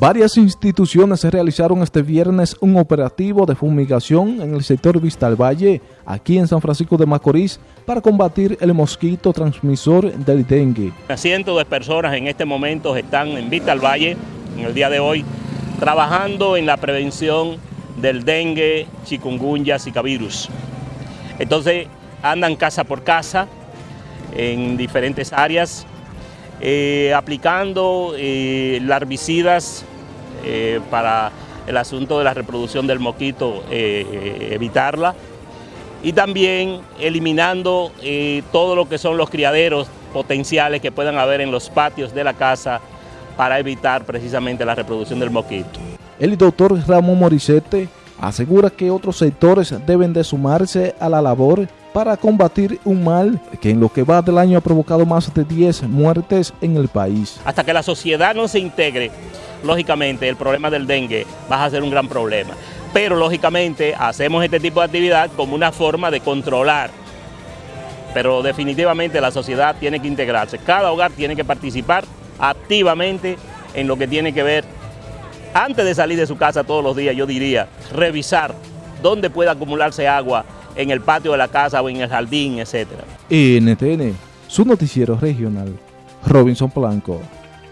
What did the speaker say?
Varias instituciones realizaron este viernes un operativo de fumigación en el sector Vista al Valle, aquí en San Francisco de Macorís, para combatir el mosquito transmisor del dengue. Cientos de personas en este momento están en Vista al Valle, en el día de hoy, trabajando en la prevención del dengue, chikungunya, zika virus. Entonces andan casa por casa en diferentes áreas eh, aplicando eh, larvicidas eh, para el asunto de la reproducción del mosquito, evitarla, y también eliminando todo lo que son los criaderos potenciales que puedan haber en los patios de la casa para evitar precisamente la reproducción del mosquito. El doctor Ramón Morisete asegura que otros sectores deben de sumarse a la labor para combatir un mal que en lo que va del año ha provocado más de 10 muertes en el país. Hasta que la sociedad no se integre, lógicamente el problema del dengue va a ser un gran problema. Pero lógicamente hacemos este tipo de actividad como una forma de controlar. Pero definitivamente la sociedad tiene que integrarse. Cada hogar tiene que participar activamente en lo que tiene que ver, antes de salir de su casa todos los días, yo diría, revisar dónde puede acumularse agua en el patio de la casa o en el jardín, etc. NTN, su noticiero regional, Robinson Blanco.